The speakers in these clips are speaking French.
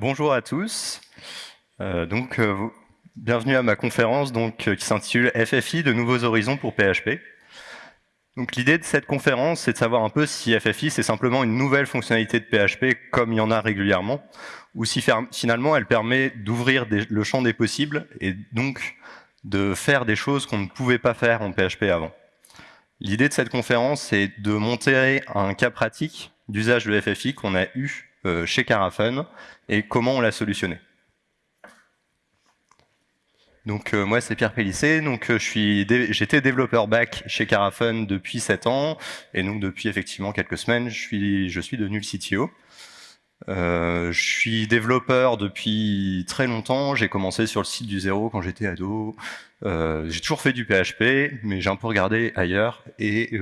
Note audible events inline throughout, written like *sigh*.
Bonjour à tous. Euh, donc, euh, bienvenue à ma conférence donc, euh, qui s'intitule FFI de nouveaux horizons pour PHP. L'idée de cette conférence, c'est de savoir un peu si FFI c'est simplement une nouvelle fonctionnalité de PHP comme il y en a régulièrement, ou si finalement elle permet d'ouvrir le champ des possibles et donc de faire des choses qu'on ne pouvait pas faire en PHP avant. L'idée de cette conférence, c'est de montrer un cas pratique d'usage de FFI qu'on a eu chez Carafun et comment on l'a solutionné. Donc euh, moi c'est Pierre Pellissé, donc euh, j'étais développeur back chez Carafun depuis 7 ans et donc depuis effectivement quelques semaines je suis je suis devenu le CTO. je suis développeur depuis très longtemps, j'ai commencé sur le site du zéro quand j'étais ado. j'ai toujours fait du PHP, mais j'ai un peu regardé ailleurs et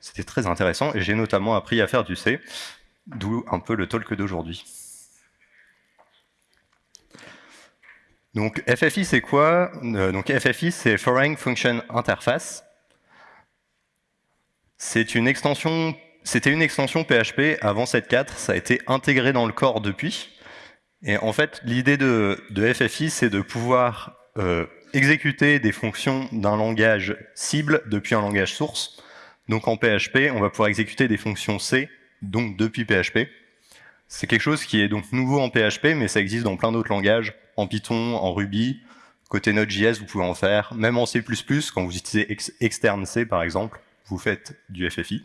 c'était très intéressant et j'ai notamment appris à faire du C. D'où un peu le talk d'aujourd'hui. Donc FFI c'est quoi? Euh, FFI c'est Foreign Function Interface. C'était une extension PHP avant 7.4, ça a été intégré dans le corps depuis. Et en fait l'idée de, FFI c'est de pouvoir euh, exécuter des fonctions d'un langage cible depuis un langage source. Donc en PHP on va pouvoir exécuter des fonctions C donc depuis PHP. C'est quelque chose qui est donc nouveau en PHP, mais ça existe dans plein d'autres langages, en Python, en Ruby. Côté Node.js, vous pouvez en faire. Même en C++, quand vous utilisez externe C, par exemple, vous faites du FFI.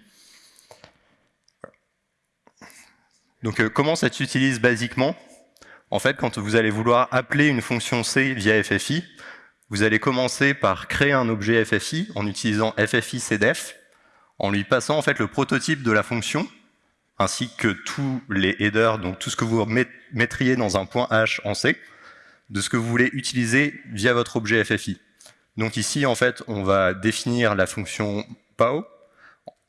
Donc euh, comment ça s'utilise basiquement? En fait, quand vous allez vouloir appeler une fonction C via FFI, vous allez commencer par créer un objet FFI en utilisant FFI CDEF, en lui passant en fait le prototype de la fonction ainsi que tous les headers, donc tout ce que vous mettriez dans un point H en C, de ce que vous voulez utiliser via votre objet FFI. Donc ici, en fait, on va définir la fonction POW,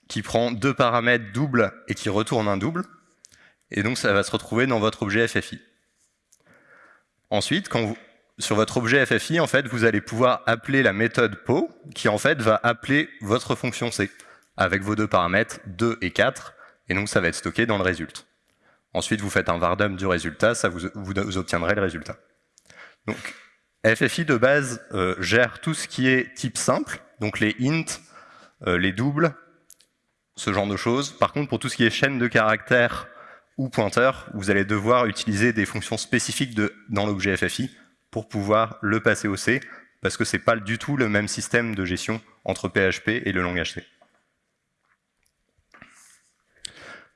qui prend deux paramètres doubles et qui retourne un double. Et donc ça va se retrouver dans votre objet FFI. Ensuite, sur votre objet FFI, en fait, vous allez pouvoir appeler la méthode POW, qui en fait va appeler votre fonction C, avec vos deux paramètres 2 et 4, et donc ça va être stocké dans le résultat. Ensuite, vous faites un vardum du résultat, ça vous, obtiendrez le résultat. Donc, FFI de base euh, gère tout ce qui est type simple, donc les int, euh, les doubles, ce genre de choses. Par contre, pour tout ce qui est chaîne de caractères ou pointeur, vous allez devoir utiliser des fonctions spécifiques dans l'objet FFI pour pouvoir le passer au C, parce que c'est pas du tout le même système de gestion entre PHP et le langage C.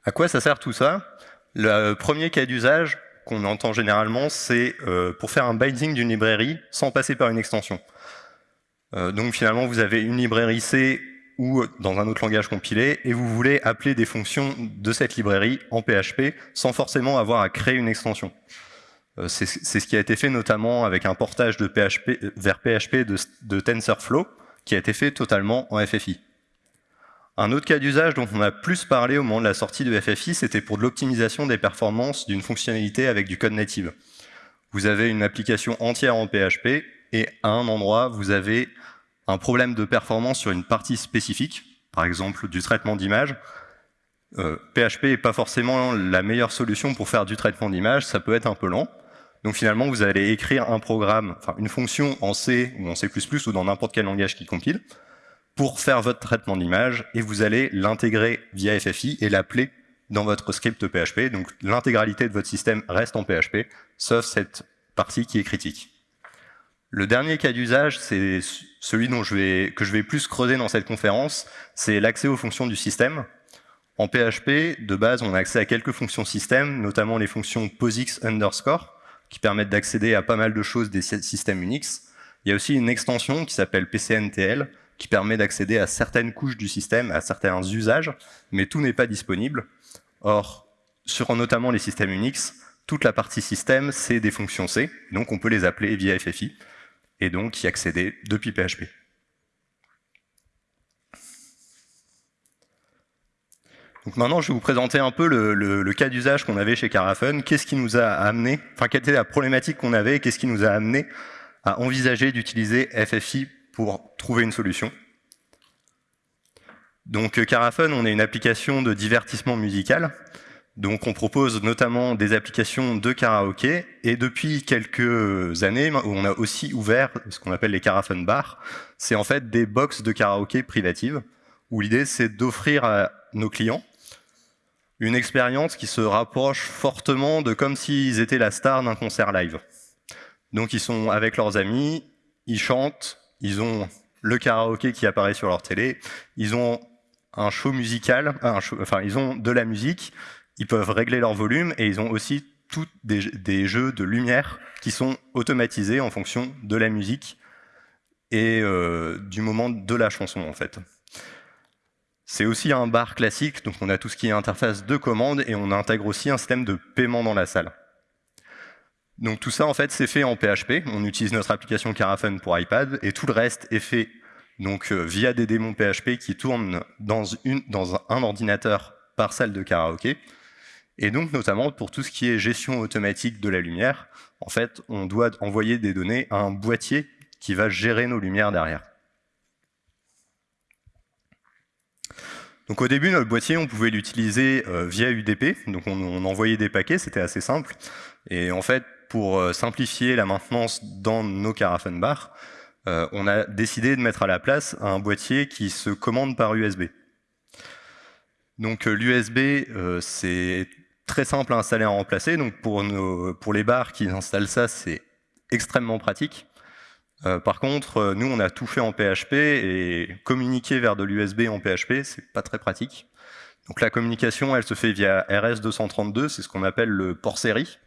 À quoi ça sert tout ça? Le premier cas d'usage qu'on entend généralement, c'est euh, pour faire un binding d'une librairie sans passer par une extension. Euh, donc finalement, vous avez une librairie C ou dans un autre langage compilé, et vous voulez appeler des fonctions de cette librairie en PHP sans forcément avoir à créer une extension. Euh, c'est ce qui a été fait notamment avec un portage de PHP, vers PHP de, de TensorFlow, qui a été fait totalement en FFI. Un autre cas d'usage dont on a plus parlé au moment de la sortie de FFI, c'était pour de l'optimisation des performances d'une fonctionnalité avec du code native. Vous avez une application entière en PHP et à un endroit, vous avez un problème de performance sur une partie spécifique, par exemple du traitement d'image. PHP euh, n'est pas forcément la meilleure solution pour faire du traitement d'image, ça peut être un peu lent. Donc finalement, vous allez écrire un programme, enfin une fonction en C ou en C++ ou dans n'importe quel langage qui compile pour faire votre traitement d'image et vous allez l'intégrer via FFI et l'appeler dans votre script PHP. Donc l'intégralité de votre système reste en PHP, sauf cette partie qui est critique. Le dernier cas d'usage, c'est celui dont je vais, que je vais plus creuser dans cette conférence, c'est l'accès aux fonctions du système. En PHP, de base, on a accès à quelques fonctions système, notamment les fonctions POSIX underscore, qui permettent d'accéder à pas mal de choses des systèmes Unix. Il y a aussi une extension qui s'appelle PCNTL, qui permet d'accéder à certaines couches du système, à certains usages, mais tout n'est pas disponible. Or, sur notamment les systèmes Unix, toute la partie système, c'est des fonctions C, donc on peut les appeler via FFI, et donc y accéder depuis PHP. Donc maintenant, je vais vous présenter un peu le, cas d'usage qu'on avait chez Carafun. Qu'est-ce qui nous a amené, enfin, quelle était la problématique qu'on avait, qu'est-ce qui nous a amené à envisager d'utiliser FFI pour trouver une solution. Donc euh, Carafun, on est une application de divertissement musical. Donc on propose notamment des applications de karaoké et depuis quelques années, on a aussi ouvert ce qu'on appelle les Caravan Bars. C'est en fait des box de karaoké privatives où l'idée c'est d'offrir à nos clients une expérience qui se rapproche fortement de comme s'ils étaient la star d'un concert live. Donc ils sont avec leurs amis, ils chantent, ils ont le karaoké qui apparaît sur leur télé, ils ont un show musical, enfin ils ont de la musique, ils peuvent régler leur volume et ils ont aussi tous des, jeux de lumière qui sont automatisés en fonction de la musique et euh, du moment de la chanson en fait. C'est aussi un bar classique, donc on a tout ce qui est interface de commande et on intègre aussi un système de paiement dans la salle. Donc tout ça en fait c'est fait en PHP, on utilise notre application Caravan pour iPad et tout le reste est fait donc euh, via des démons PHP qui tournent dans, un ordinateur par salle de karaoké. Et donc, notamment, pour tout ce qui est gestion automatique de la lumière, en fait, on doit envoyer des données à un boîtier qui va gérer nos lumières derrière. Donc au début, notre boîtier, on pouvait l'utiliser euh, via UDP, donc on, envoyait des paquets, c'était assez simple. Et en fait, pour euh, simplifier la maintenance dans nos Caravan Bar, euh, on a décidé de mettre à la place un boîtier qui se commande par USB. Donc l'USB, c'est très simple à installer et à remplacer. Donc pour, pour les bars qui installent ça, c'est extrêmement pratique. Euh, par contre, euh, nous, on a tout fait en PHP et communiquer vers de l'USB en PHP, c'est pas très pratique. Donc la communication, elle se fait via RS232, c'est ce qu'on appelle le port série.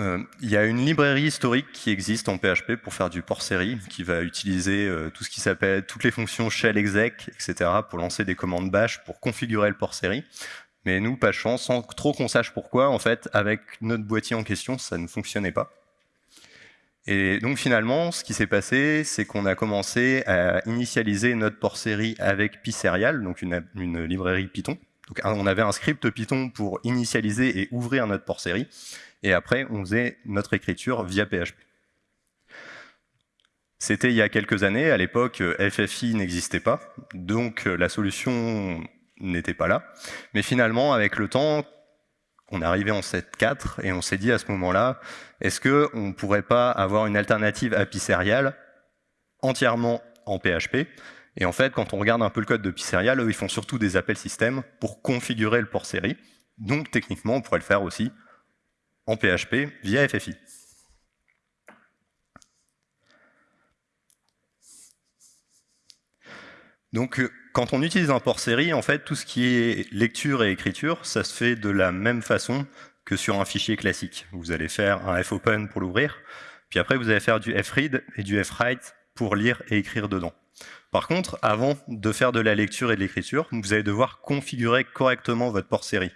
Euh, il y a une librairie historique qui existe en PHP pour faire du port série, qui va utiliser tout ce qui s'appelle toutes les fonctions shell exec, etc. pour lancer des commandes bash pour configurer le port série. Mais nous, pas chance, sans trop qu'on sache pourquoi, en fait, avec notre boîtier en question, ça ne fonctionnait pas. Et donc finalement, ce qui s'est passé, c'est qu'on a commencé à initialiser notre port série avec PySerial, donc une, une, librairie Python. Donc on avait un script Python pour initialiser et ouvrir notre port série, et après on faisait notre écriture via PHP. C'était il y a quelques années, à l'époque FFI n'existait pas, donc la solution n'était pas là. Mais finalement, avec le temps, on est arrivé en 7.4 et on s'est dit à ce moment-là, est-ce qu'on ne pourrait pas avoir une alternative API Serial entièrement en PHP Et en fait, quand on regarde un peu le code de Serial, eux, ils font surtout des appels système pour configurer le port série. Donc techniquement, on pourrait le faire aussi en PHP via FFI. Donc quand on utilise un port série, en fait, tout ce qui est lecture et écriture, ça se fait de la même façon que sur un fichier classique. Vous allez faire un fopen pour l'ouvrir, puis après vous allez faire du fread et du fwrite pour lire et écrire dedans. Par contre, avant de faire de la lecture et de l'écriture, vous allez devoir configurer correctement votre port série.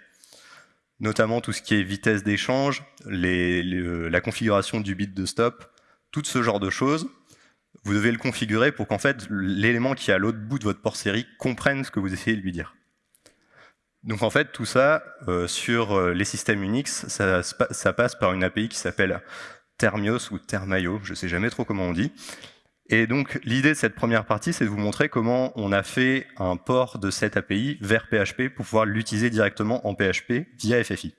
Notamment tout ce qui est vitesse d'échange, la configuration du bit de stop, tout ce genre de choses vous devez le configurer pour qu'en fait l'élément qui est à l'autre bout de votre port série comprenne ce que vous essayez de lui dire. Donc en fait, tout ça, euh, sur euh, les systèmes Unix, ça, ça, passe par une API qui s'appelle Termios ou Termaio, je ne sais jamais trop comment on dit. Et donc l'idée de cette première partie, c'est de vous montrer comment on a fait un port de cette API vers PHP pour pouvoir l'utiliser directement en PHP via FFI.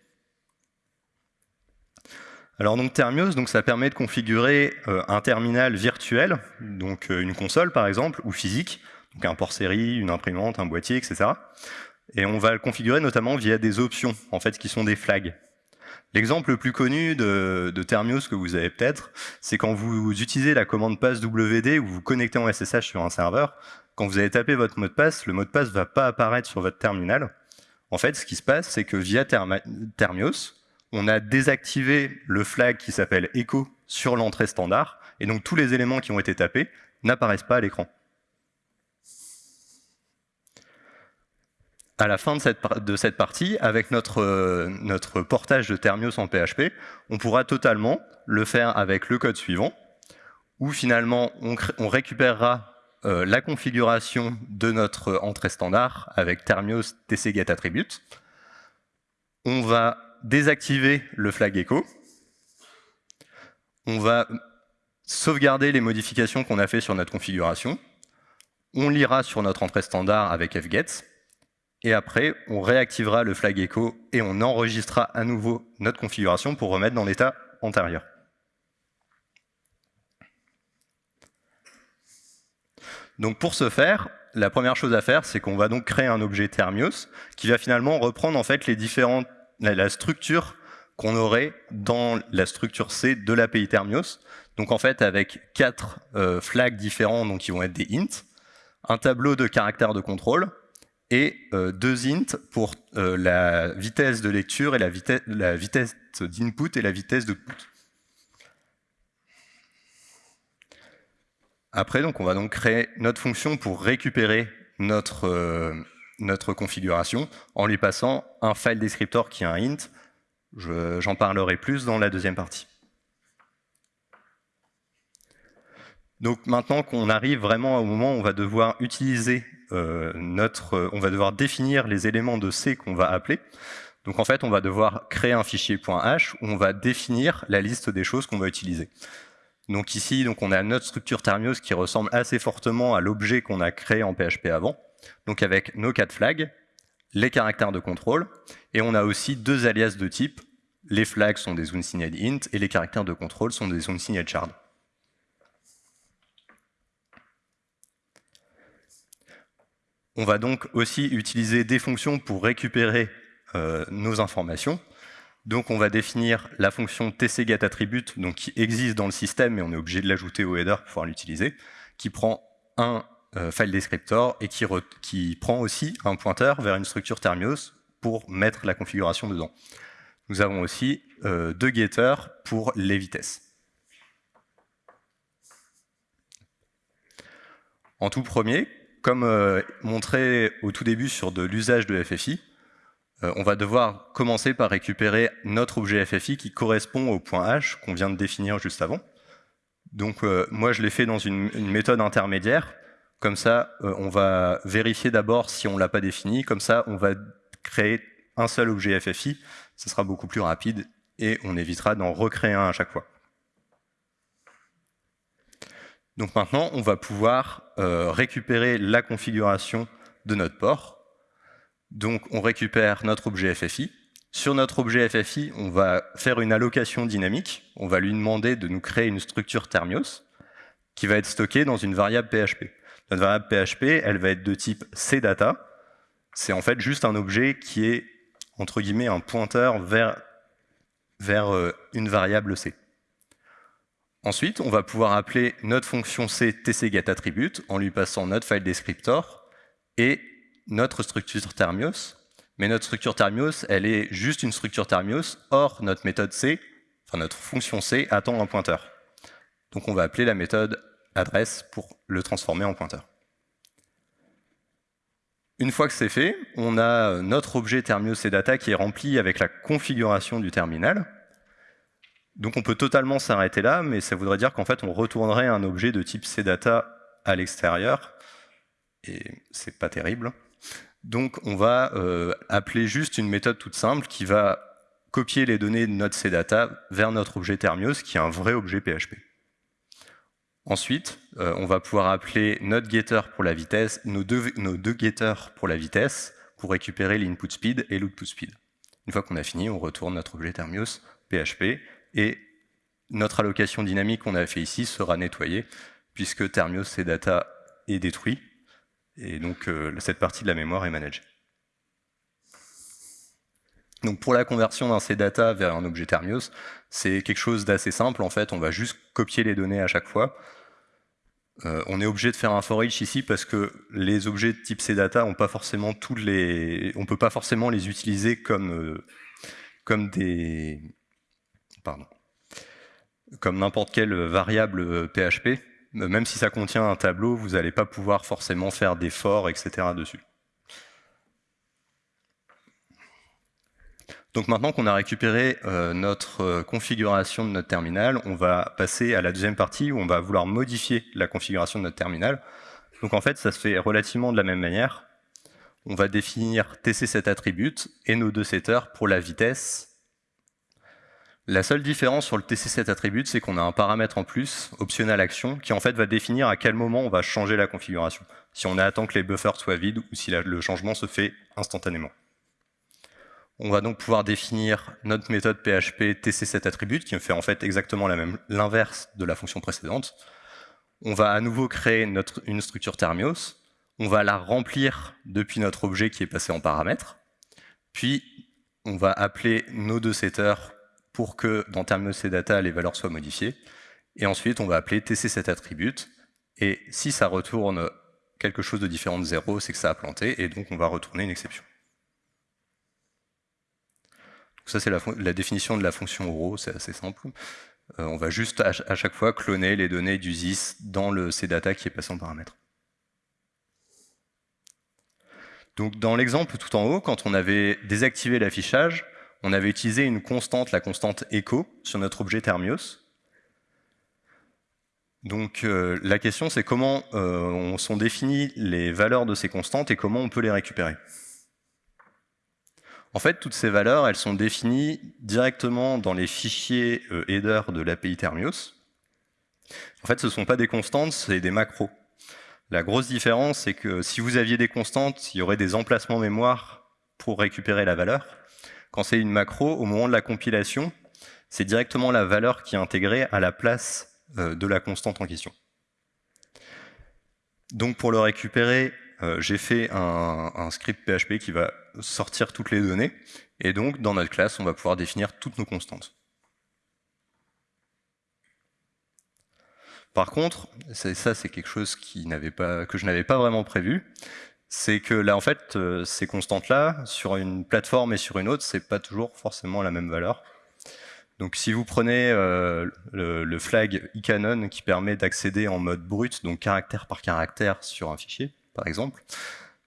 Alors donc Thermios, donc ça permet de configurer euh, un terminal virtuel, donc euh, une console par exemple, ou physique, donc un port série, une imprimante, un boîtier, etc. Et on va le configurer notamment via des options, en fait, qui sont des flags. L'exemple le plus connu de, de Thermios que vous avez peut-être, c'est quand vous utilisez la commande passe WD ou vous connectez en SSH sur un serveur, quand vous allez taper votre mot de passe, le mot de passe ne va pas apparaître sur votre terminal. En fait, ce qui se passe, c'est que via Thermios, on a désactivé le flag qui s'appelle echo sur l'entrée standard, et donc tous les éléments qui ont été tapés n'apparaissent pas à l'écran. À la fin de cette, partie, avec notre, notre portage de Thermios en PHP, on pourra totalement le faire avec le code suivant, où finalement on, récupérera euh, la configuration de notre entrée standard avec Thermios tcgetAttribute. On va désactiver le flag echo. On va sauvegarder les modifications qu'on a fait sur notre configuration. On lira sur notre entrée standard avec fgets. Et après, on réactivera le flag echo et on enregistrera à nouveau notre configuration pour remettre dans l'état antérieur. Donc pour ce faire, la première chose à faire, c'est qu'on va donc créer un objet Thermios qui va finalement reprendre en fait les différentes, la, structure qu'on aurait dans la structure C de l'API Thermios. Donc en fait avec quatre euh, flags différents, donc qui vont être des ints, un tableau de caractères de contrôle et euh, deux ints pour euh, la vitesse de lecture et la, vitesse, la vitesse d'input et la vitesse de d'output. Après, donc, on va donc créer notre fonction pour récupérer notre, euh, notre configuration en lui passant un file descriptor qui est un int. J'en parlerai plus dans la deuxième partie. Donc maintenant qu'on arrive vraiment au moment où on va devoir utiliser notre, on va devoir définir les éléments de C qu'on va appeler. Donc en fait, on va devoir créer un fichier .h où on va définir la liste des choses qu'on va utiliser. Donc ici, donc on a notre structure Thermios qui ressemble assez fortement à l'objet qu'on a créé en PHP avant, donc avec nos quatre flags, les caractères de contrôle, et on a aussi deux alias de type. Les flags sont des unsigned int et les caractères de contrôle sont des unsigned shard. On va donc aussi utiliser des fonctions pour récupérer euh, nos informations. Donc on va définir la fonction tcgetAttribute, qui existe dans le système, mais on est obligé de l'ajouter au header pour pouvoir l'utiliser, qui prend un euh, file descriptor et qui, prend aussi un pointeur vers une structure Thermios pour mettre la configuration dedans. Nous avons aussi euh, deux getters pour les vitesses. En tout premier, comme euh, montré au tout début sur de l'usage de FFI, euh, on va devoir commencer par récupérer notre objet FFI qui correspond au point H qu'on vient de définir juste avant. Donc euh, moi je l'ai fait dans une, méthode intermédiaire, comme ça on va vérifier d'abord si on ne l'a pas défini, comme ça on va créer un seul objet FFI, ce sera beaucoup plus rapide et on évitera d'en recréer un à chaque fois. Donc maintenant on va pouvoir récupérer la configuration de notre port, donc on récupère notre objet FFI. Sur notre objet FFI, on va faire une allocation dynamique. On va lui demander de nous créer une structure Thermios qui va être stockée dans une variable PHP. Notre variable PHP, elle va être de type CData. C'est en fait juste un objet qui est, entre guillemets, un pointeur vers, vers euh, une variable C. Ensuite, on va pouvoir appeler notre fonction C tcgetAttribute en lui passant notre file descriptor et notre structure Thermios, mais notre structure Thermios, elle est juste une structure Thermios, or notre méthode C, enfin notre fonction C, attend un pointeur. Donc on va appeler la méthode adresse pour le transformer en pointeur. Une fois que c'est fait, on a notre objet Thermios et data qui est rempli avec la configuration du terminal. Donc on peut totalement s'arrêter là, mais ça voudrait dire qu'en fait on retournerait un objet de type CData à l'extérieur, et c'est pas terrible. Donc on va euh, appeler juste une méthode toute simple qui va copier les données de notre CData vers notre objet Thermios, qui est un vrai objet PHP. Ensuite, euh, on va pouvoir appeler notre getter pour la vitesse, nos deux, nos deux getters pour la vitesse, pour récupérer l'input speed et l'output speed. Une fois qu'on a fini, on retourne notre objet Thermios PHP et notre allocation dynamique qu'on a fait ici sera nettoyée puisque Thermios CData est détruit et donc, euh, cette partie de la mémoire est managée. Donc pour la conversion d'un CData vers un objet Thermios, c'est quelque chose d'assez simple. En fait, on va juste copier les données à chaque fois. Euh, on est obligé de faire un for ici parce que les objets de type CData ont pas forcément tous les, on peut pas forcément les utiliser comme euh, comme des, comme n'importe quelle variable PHP même si ça contient un tableau, vous n'allez pas pouvoir forcément faire des forts, etc. dessus. Donc maintenant qu'on a récupéré euh, notre euh, configuration de notre terminal, on va passer à la deuxième partie où on va vouloir modifier la configuration de notre terminal. Donc en fait, ça se fait relativement de la même manière. On va définir tc7 et nos deux setters pour la vitesse la seule différence sur le TC7 attribute, c'est qu'on a un paramètre en plus, optional action, qui en fait va définir à quel moment on va changer la configuration. si on attend que les buffers soient vides ou si le changement se fait instantanément. On va donc pouvoir définir notre méthode PHP tc7attribute qui fait en fait exactement l'inverse de la fonction précédente. On va à nouveau créer notre, une structure Thermios, on va la remplir depuis notre objet qui est passé en paramètre, puis on va appeler nos deux setters pour que dans Thermios et data les valeurs soient modifiées, et ensuite on va appeler tc7attribute, et si ça retourne quelque chose de différent de 0, c'est que ça a planté, et donc on va retourner une exception ça, c'est la, définition de la fonction euro, c'est assez simple. Euh, on va juste à, chaque fois cloner les données du ZIS dans le CData qui est passé en paramètre. Donc dans l'exemple tout en haut, quand on avait désactivé l'affichage, on avait utilisé une constante, la constante echo, sur notre objet Thermios. Donc euh, la question c'est comment euh, on sont définies les valeurs de ces constantes et comment on peut les récupérer. En fait, toutes ces valeurs, elles sont définies directement dans les fichiers euh, header de l'API Thermios. En fait, ce ne sont pas des constantes, c'est des macros. La grosse différence, c'est que si vous aviez des constantes, il y aurait des emplacements mémoire pour récupérer la valeur. Quand c'est une macro, au moment de la compilation, c'est directement la valeur qui est intégrée à la place euh, de la constante en question. Donc pour le récupérer, euh, j'ai fait un, script PHP qui va sortir toutes les données, et donc dans notre classe, on va pouvoir définir toutes nos constantes. Par contre, ça c'est quelque chose que je n'avais pas vraiment prévu, c'est que là en fait, euh, ces constantes-là, sur une plateforme et sur une autre, c'est pas toujours forcément la même valeur. Donc si vous prenez euh, le, flag eCanon qui permet d'accéder en mode brut, donc caractère par caractère sur un fichier, par exemple.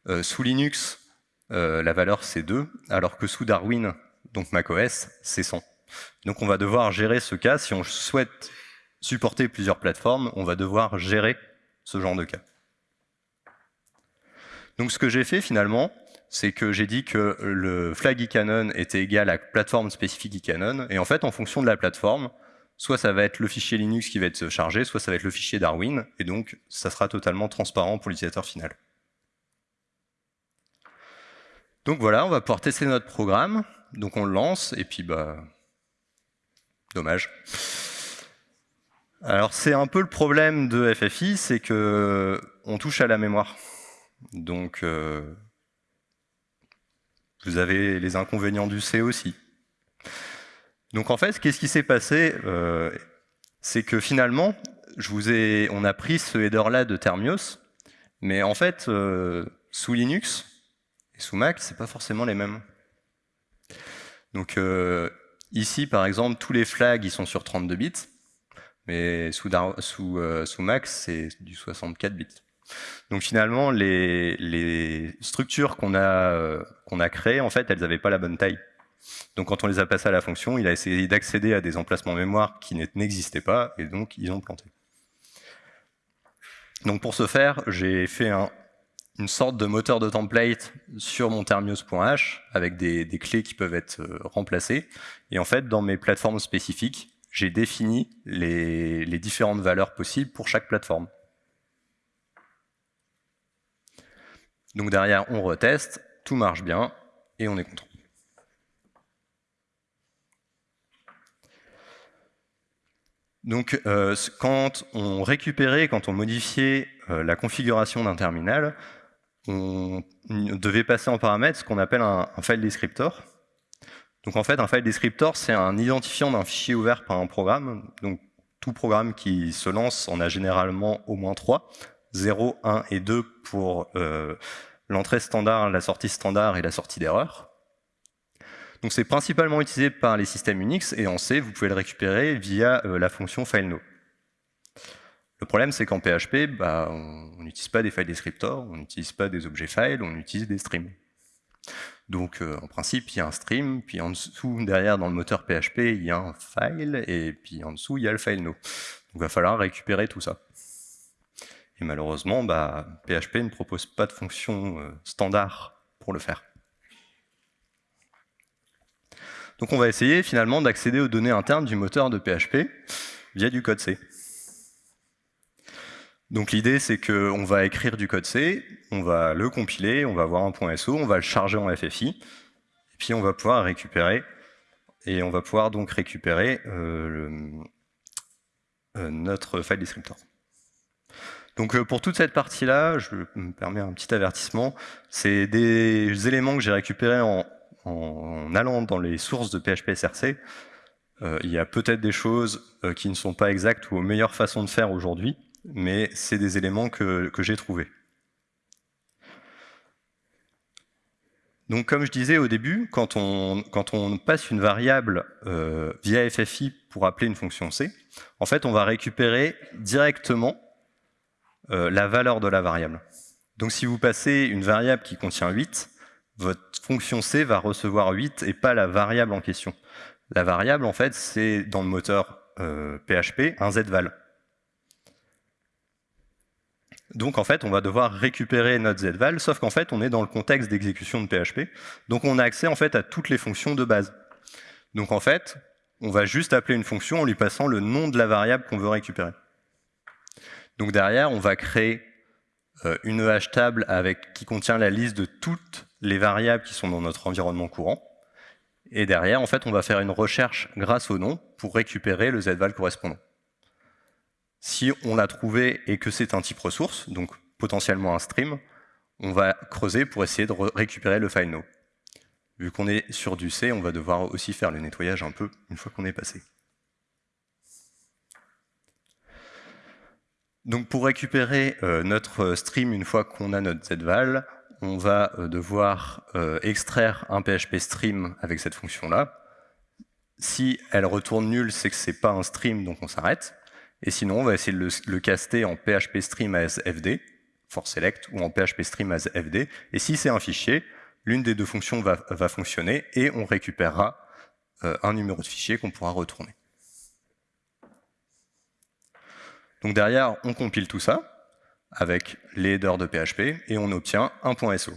Euh, sous Linux, la valeur c'est 2, alors que sous Darwin, donc macOS, c'est 100. Donc on va devoir gérer ce cas. Si on souhaite supporter plusieurs plateformes, on va devoir gérer ce genre de cas. Donc ce que j'ai fait finalement, c'est que j'ai dit que le flag eCanon était égal à plateforme spécifique eCanon, et en fait, en fonction de la plateforme, soit ça va être le fichier Linux qui va être chargé, soit ça va être le fichier Darwin, et donc ça sera totalement transparent pour l'utilisateur final. Donc voilà, on va pouvoir tester notre programme, donc on le lance, et puis bah, dommage. Alors c'est un peu le problème de FFI, c'est que on touche à la mémoire. Donc euh, vous avez les inconvénients du C aussi. Donc en fait, qu'est-ce qui s'est passé euh, C'est que finalement, on a pris ce header-là de Thermios, mais en fait, euh, sous Linux et sous Mac, c'est pas forcément les mêmes. Donc ici, par exemple, tous les flags ils sont sur 32 bits, mais sous, sous, sous Mac, c'est du 64 bits. Donc finalement, les, structures qu'on a, qu'on a créées, en fait, elles n'avaient pas la bonne taille. Donc quand on les a passés à la fonction, il a essayé d'accéder à des emplacements mémoire qui n'existaient pas, et donc ils ont planté. Donc pour ce faire, j'ai fait une sorte de moteur de template sur mon thermios.h avec des, clés qui peuvent être euh, remplacées. Et en fait, dans mes plateformes spécifiques, j'ai défini les différentes valeurs possibles pour chaque plateforme. Donc derrière, on reteste, tout marche bien, et on est content. Donc, euh, quand on récupérait, quand on modifiait euh, la configuration d'un terminal, on devait passer en paramètre ce qu'on appelle un, file descriptor. Donc en fait, un file descriptor, c'est un identifiant d'un fichier ouvert par un programme. Donc tout programme qui se lance en a généralement au moins trois, 0, 1 et 2 pour euh, l'entrée standard, la sortie standard et la sortie d'erreur. Donc c'est principalement utilisé par les systèmes Unix et en C, vous pouvez le récupérer via euh, la fonction fileNo. Le problème, c'est qu'en PHP, bah, on n'utilise pas des files descriptors, on n'utilise pas des objets files, on utilise des streams. Donc euh, en principe, il y a un stream, puis en dessous, derrière, dans le moteur PHP, il y a un file, et puis en dessous, il y a le file no. Donc il va falloir récupérer tout ça. Et malheureusement, bah, PHP ne propose pas de fonction euh, standard pour le faire. Donc on va essayer finalement d'accéder aux données internes du moteur de PHP via du code C. Donc l'idée, c'est qu'on va écrire du code C, on va le compiler, on va avoir un point SO, on va le charger en FFI, et puis on va pouvoir récupérer, et on va pouvoir donc récupérer euh, euh, notre file descriptor. Donc euh, pour toute cette partie-là, je me permets un petit avertissement, c'est des éléments que j'ai récupérés en, allant dans les sources de PHP SRC. il y a peut-être des choses qui ne sont pas exactes ou aux meilleures façons de faire aujourd'hui, mais c'est des éléments que, j'ai trouvés. Donc comme je disais au début, quand on, passe une variable euh, via FFI pour appeler une fonction C, en fait on va récupérer directement euh, la valeur de la variable. Donc si vous passez une variable qui contient 8, votre fonction C va recevoir 8 et pas la variable en question. La variable en fait c'est dans le moteur PHP euh, un zval. Donc en fait, on va devoir récupérer notre zval, sauf qu'en fait, on est dans le contexte d'exécution de PHP, donc on a accès en fait à toutes les fonctions de base. Donc en fait, on va juste appeler une fonction en lui passant le nom de la variable qu'on veut récupérer. Donc derrière, on va créer euh, une hash table qui contient la liste de toutes les variables qui sont dans notre environnement courant. Et derrière, en fait, on va faire une recherche grâce au nom pour récupérer le zval correspondant. Si on l'a trouvé et que c'est un type ressource, donc potentiellement un stream, on va creuser pour essayer de récupérer le file. Vu qu'on est sur du C, on va devoir aussi faire le nettoyage un peu une fois qu'on est passé. Donc pour récupérer euh, notre stream une fois qu'on a notre zval, on va euh, devoir euh, extraire un PHP stream avec cette fonction-là. Si elle retourne nulle, c'est que c'est pas un stream, donc on s'arrête. Et sinon, on va essayer de le, caster en PHP stream as fd, for select, ou en PHP stream as fd. Et si c'est un fichier, l'une des deux fonctions va, fonctionner et on récupérera euh, un numéro de fichier qu'on pourra retourner. Donc derrière, on compile tout ça avec les headers de PHP et on obtient un .so.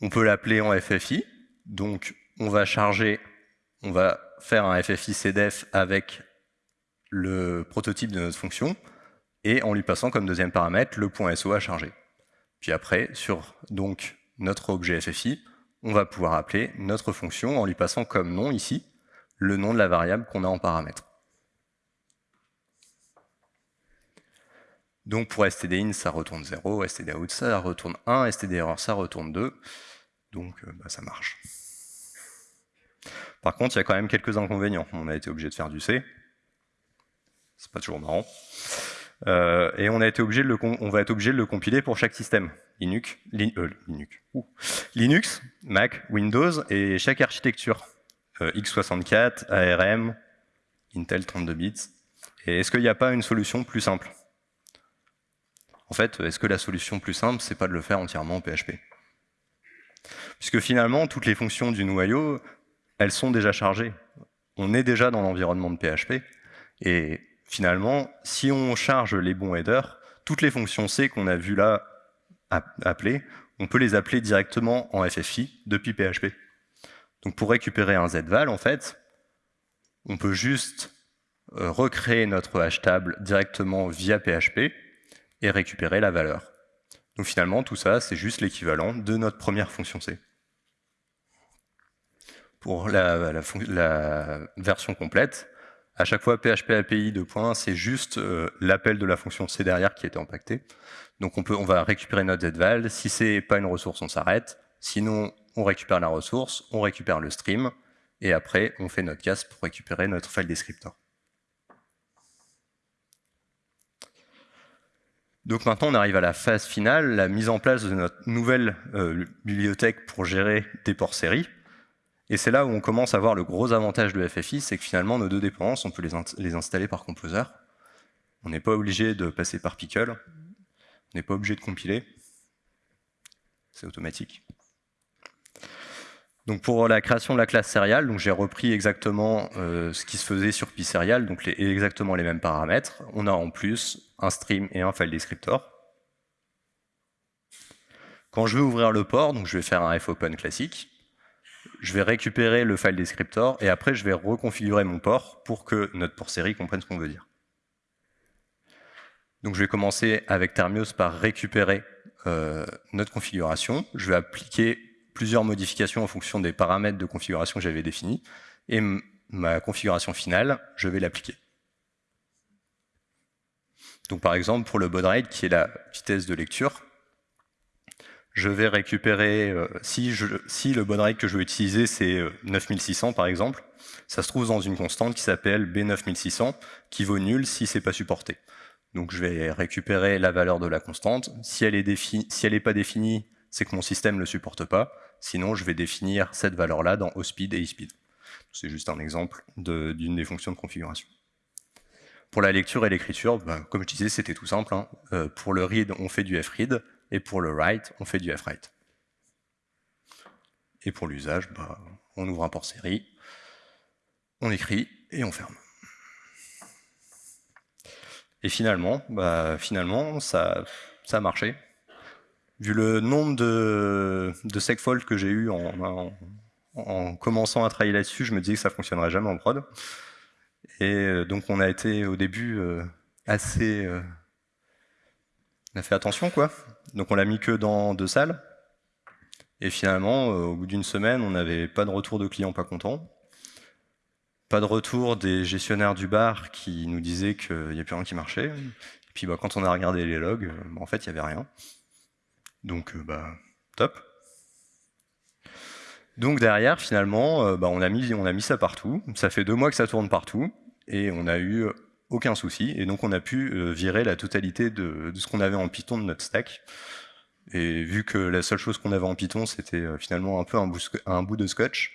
On peut l'appeler en FFI, donc on va charger, on va faire un FFI CDF avec le prototype de notre fonction et en lui passant comme deuxième paramètre le SO à charger. Puis après, sur notre objet FFI, on va pouvoir appeler notre fonction en lui passant comme nom ici le nom de la variable qu'on a en paramètre. Donc pour stdin, ça retourne 0, stdout, ça retourne 1, stderror, ça retourne 2. Donc euh, bah, ça marche. Par contre, il y a quand même quelques inconvénients. On a été obligé de faire du C. C'est pas toujours marrant. Euh, et on, a été obligé de le va être obligé de le compiler pour chaque système. Linux, euh, Linux, Mac, Windows et chaque architecture. Euh, x64, ARM, Intel 32 bits. Et est-ce qu'il n'y a pas une solution plus simple? En fait, est-ce que la solution plus simple, c'est pas de le faire entièrement en PHP Puisque finalement, toutes les fonctions du noyau, elles sont déjà chargées. On est déjà dans l'environnement de PHP. Et finalement, si on charge les bons headers, toutes les fonctions C qu'on a vues là appeler, on peut les appeler directement en FFI depuis PHP. Donc pour récupérer un zval, en fait, on peut juste euh, recréer notre hash table directement via PHP et récupérer la valeur. Donc finalement, tout ça, c'est juste l'équivalent de notre première fonction C. Pour la, version complète, à chaque fois PHP API de c'est juste euh, l'appel de la fonction C derrière qui était impacté. Donc on, peut, on va récupérer notre zval. Si c'est pas une ressource, on s'arrête. Sinon, on récupère la ressource, on récupère le stream, et après, on fait notre casse pour récupérer notre file descriptor. Donc maintenant, on arrive à la phase finale, la mise en place de notre nouvelle euh, bibliothèque pour gérer des ports séries. Et c'est là où on commence à voir le gros avantage de FFI, c'est que finalement, nos deux dépendances, on peut les, installer par Composer. On n'est pas obligé de passer par Pickle. On n'est pas obligé de compiler. C'est automatique. Donc pour la création de la classe serial, j'ai repris exactement euh, ce qui se faisait sur PySerial, donc exactement les mêmes paramètres. On a en plus un stream et un file descriptor. Quand je veux ouvrir le port, donc je vais faire un fopen classique je vais récupérer le file descriptor et après je vais reconfigurer mon port pour que notre port série comprenne ce qu'on veut dire. Donc je vais commencer avec Thermios par récupérer euh, notre configuration. Je vais appliquer plusieurs modifications en fonction des paramètres de configuration que j'avais définis. Et ma configuration finale, je vais l'appliquer. Donc par exemple, pour le baud rate, qui est la vitesse de lecture, je vais récupérer, euh, si, le baud rate que je veux utiliser, c'est 9600 euh, par exemple, ça se trouve dans une constante qui s'appelle B9600, qui vaut nul si c'est pas supporté. Donc je vais récupérer la valeur de la constante. Si elle n'est si pas définie, c'est que mon système ne le supporte pas. Sinon, je vais définir cette valeur-là dans OSpeed et eSpeed. C'est juste un exemple d'une des fonctions de configuration. Pour la lecture et l'écriture, bah, comme je disais, c'était tout simple. Hein. Euh, pour le read, on fait du fread, et pour le write, on fait du fwrite. Et pour l'usage, bah, on ouvre un port série, on écrit et on ferme. Et finalement, bah, finalement ça a marché. Vu le nombre de, de que j'ai eu en, en, commençant à travailler là-dessus, je me disais que ça fonctionnerait jamais en prod. Et euh, donc on a été au début euh, assez... Euh, on a fait attention quoi. Donc on l'a mis que dans deux salles. Et finalement, au bout d'une semaine, on n'avait pas de retour de clients pas contents. Pas de retour des gestionnaires du bar qui nous disaient qu'il n'y a plus rien qui marchait. Et puis bah, quand on a regardé les logs, bah, en fait, il n'y avait rien. Donc, bah, top. Donc derrière, finalement, bah, on, a mis, ça partout. Ça fait deux mois que ça tourne partout et on n'a eu aucun souci. Et donc on a pu euh, virer la totalité de, ce qu'on avait en Python de notre stack. Et vu que la seule chose qu'on avait en Python, c'était euh, finalement un peu un bout, un bout de scotch,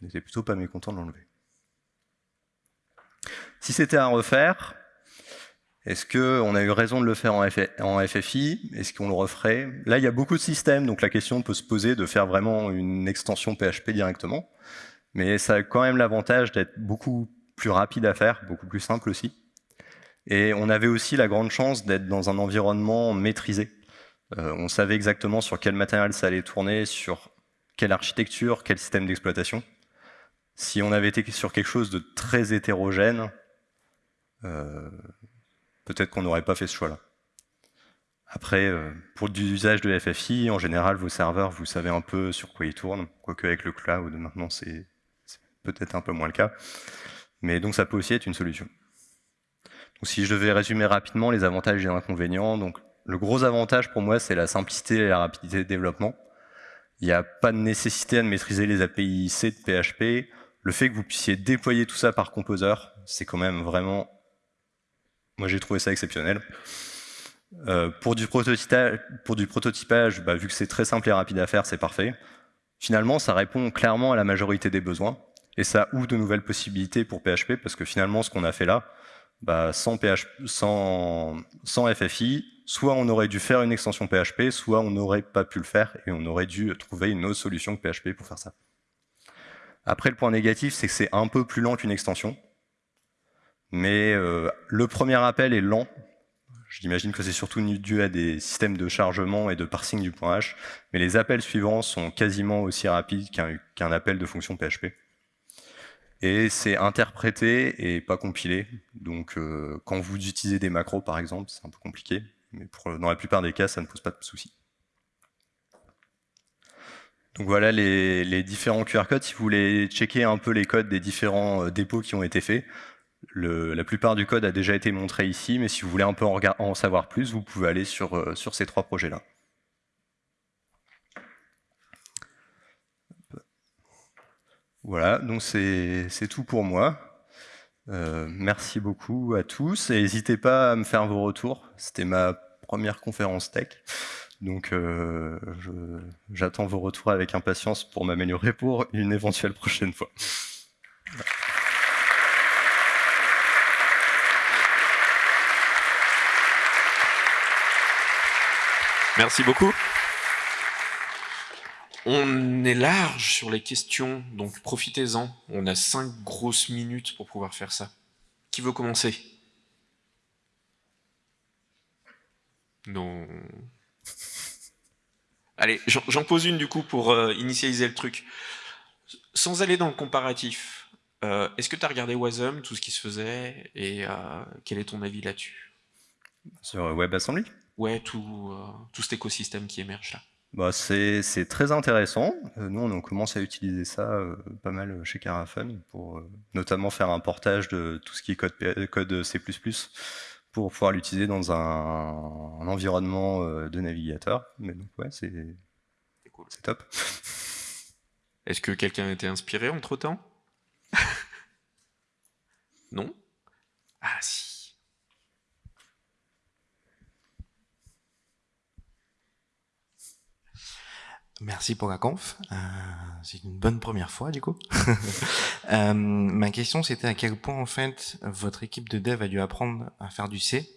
on était plutôt pas mécontent de l'enlever. Si c'était à refaire, est-ce qu'on a eu raison de le faire en, FFI Est-ce qu'on le referait? Là, il y a beaucoup de systèmes, donc la question peut se poser de faire vraiment une extension PHP directement. Mais ça a quand même l'avantage d'être beaucoup plus rapide à faire, beaucoup plus simple aussi. Et on avait aussi la grande chance d'être dans un environnement maîtrisé. Euh, on savait exactement sur quel matériel ça allait tourner, sur quelle architecture, quel système d'exploitation. Si on avait été sur quelque chose de très hétérogène, euh, peut-être qu'on n'aurait pas fait ce choix-là. Après, euh, pour l'usage de FFI, en général, vos serveurs, vous savez un peu sur quoi ils tournent, quoique avec le cloud, maintenant, c'est peut-être un peu moins le cas. Mais donc ça peut aussi être une solution. Donc, si je devais résumer rapidement les avantages et les inconvénients, donc le gros avantage pour moi, c'est la simplicité et la rapidité de développement. Il n'y a pas de nécessité à maîtriser les API C de PHP. Le fait que vous puissiez déployer tout ça par composer, c'est quand même vraiment... Moi, j'ai trouvé ça exceptionnel. Euh, pour, du prototypage, bah, vu que c'est très simple et rapide à faire, c'est parfait. Finalement, ça répond clairement à la majorité des besoins. Et ça ouvre de nouvelles possibilités pour PHP, parce que finalement, ce qu'on a fait là, bah, sans, sans, FFI, soit on aurait dû faire une extension PHP, soit on n'aurait pas pu le faire, et on aurait dû trouver une autre solution que PHP pour faire ça. Après, le point négatif, c'est que c'est un peu plus lent qu'une extension, mais euh, le premier appel est lent. J'imagine que c'est surtout dû à des systèmes de chargement et de parsing du point H, mais les appels suivants sont quasiment aussi rapides qu'un appel de fonction PHP. Et c'est interprété et pas compilé. Donc euh, quand vous utilisez des macros par exemple, c'est un peu compliqué. Mais dans la plupart des cas, ça ne pose pas de soucis. Donc voilà les, différents QR codes. Si vous voulez checker un peu les codes des différents euh, dépôts qui ont été faits, la plupart du code a déjà été montré ici, mais si vous voulez un peu en, savoir plus, vous pouvez aller sur, euh, sur ces trois projets-là. Voilà, donc c'est tout pour moi. Euh, merci beaucoup à tous et n'hésitez pas à me faire vos retours. C'était ma première conférence tech, donc euh, j'attends vos retours avec impatience pour m'améliorer pour une éventuelle prochaine fois. Merci beaucoup. On est large sur les questions, donc profitez-en. On a cinq grosses minutes pour pouvoir faire ça. Qui veut commencer? Non. Allez, j'en pose une du coup pour euh, initialiser le truc. Sans aller dans le comparatif, euh, est-ce que tu as regardé Wasm, tout ce qui se faisait, et euh, quel est ton avis là-dessus? Sur WebAssembly Ouais, tout, tout cet écosystème qui émerge là. Bah, c'est très intéressant. nous, on commence à utiliser ça pas mal chez Carafun pour notamment faire un portage de tout ce qui est code, code C++ pour pouvoir l'utiliser dans un, environnement euh, de navigateur. Mais donc ouais, c'est cool. top. *laughs* Est-ce que quelqu'un a été inspiré entre-temps? *laughs* Non? Ah si. Merci pour la conf. Euh, c'est une bonne première fois du coup. *laughs* euh, ma question c'était à quel point en fait votre équipe de dev a dû apprendre à faire du C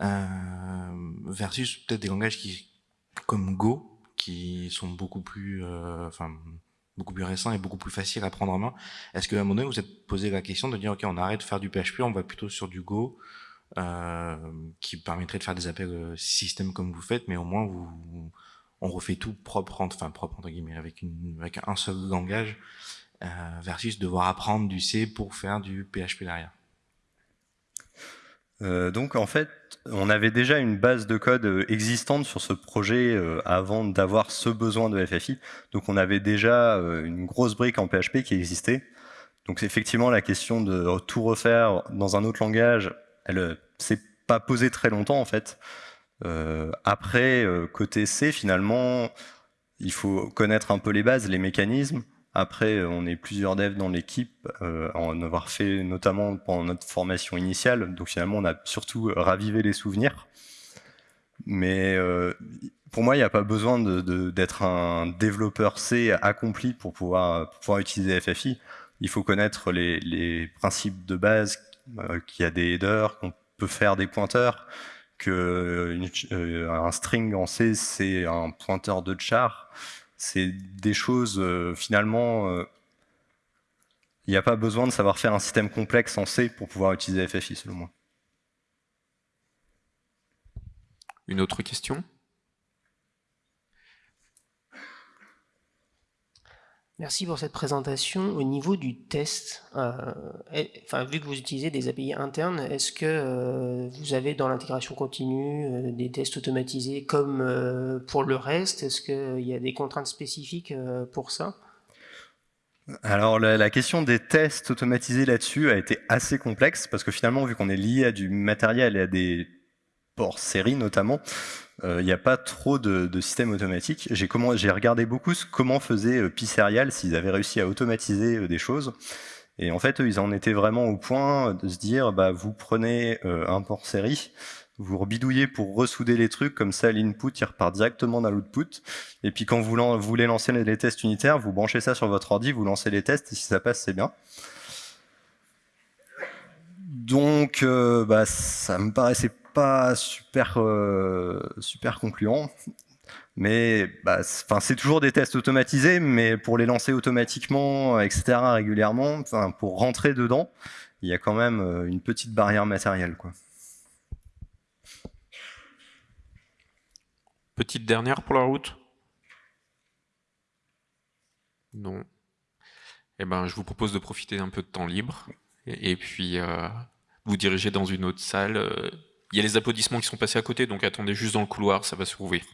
euh, versus peut-être des langages qui comme Go qui sont beaucoup plus, enfin beaucoup plus récents et beaucoup plus faciles à prendre en main. Est-ce qu'à un moment donné vous êtes posé la question de dire ok on arrête de faire du PHP, on va plutôt sur du Go qui permettrait de faire des appels système comme vous faites, mais au moins vous on refait tout propre, enfin propre entre guillemets, avec, un seul langage, euh, versus devoir apprendre du C pour faire du PHP derrière. Euh, donc en fait, on avait déjà une base de code euh, existante sur ce projet avant d'avoir ce besoin de FFI. Donc on avait déjà une grosse brique en PHP qui existait. Donc effectivement, la question de tout refaire dans un autre langage, elle s'est pas posée très longtemps en fait. Euh, après, euh, côté C, finalement, il faut connaître un peu les bases, les mécanismes. Après, euh, on est plusieurs devs dans l'équipe, en avoir fait notamment pendant notre formation initiale. Donc finalement, on a surtout ravivé les souvenirs. Mais pour moi, il n'y a pas besoin d'être un développeur C accompli pour pouvoir, utiliser FFI. Il faut connaître les principes de base, qu'il y a des headers, qu'on peut faire des pointeurs, que euh, un string en C, c'est un pointeur de char. C'est des choses, euh, finalement, euh, il n'y a pas besoin de savoir faire un système complexe en C pour pouvoir utiliser FFI, selon moi. Une autre question? Merci pour cette présentation. Au niveau du test, euh, vu que vous utilisez des API internes, est-ce que euh, vous avez dans l'intégration continue euh, des tests automatisés comme pour le reste? Est-ce qu'il y a des contraintes spécifiques pour ça? Alors la, question des tests automatisés là-dessus a été assez complexe parce que finalement vu qu'on est lié à du matériel et à des ports série notamment, il n'y a pas trop de, de systèmes automatiques. J'ai regardé beaucoup comment faisait euh, Pisserial, s'ils avaient réussi à automatiser euh, des choses. Et en fait, ils en étaient vraiment au point de se dire, bah, vous prenez un port série, vous rebidouillez pour ressouder les trucs, comme ça l'input il repart directement dans l'output. Et puis quand vous, voulez lancer les tests unitaires, vous branchez ça sur votre ordi, vous lancez les tests, et si ça passe, c'est bien. Donc, bah, ça me paraissait pas super, euh, super concluant. Mais bah, c'est toujours des tests automatisés, mais pour les lancer automatiquement, etc., régulièrement, pour rentrer dedans, il y a quand même euh, une petite barrière matérielle. Quoi. Petite dernière pour la route? Non. Eh ben, je vous propose de profiter d'un peu de temps libre et, puis euh, vous diriger dans une autre salle il y a les applaudissements qui sont passés à côté, donc attendez juste dans le couloir, ça va se rouvrir.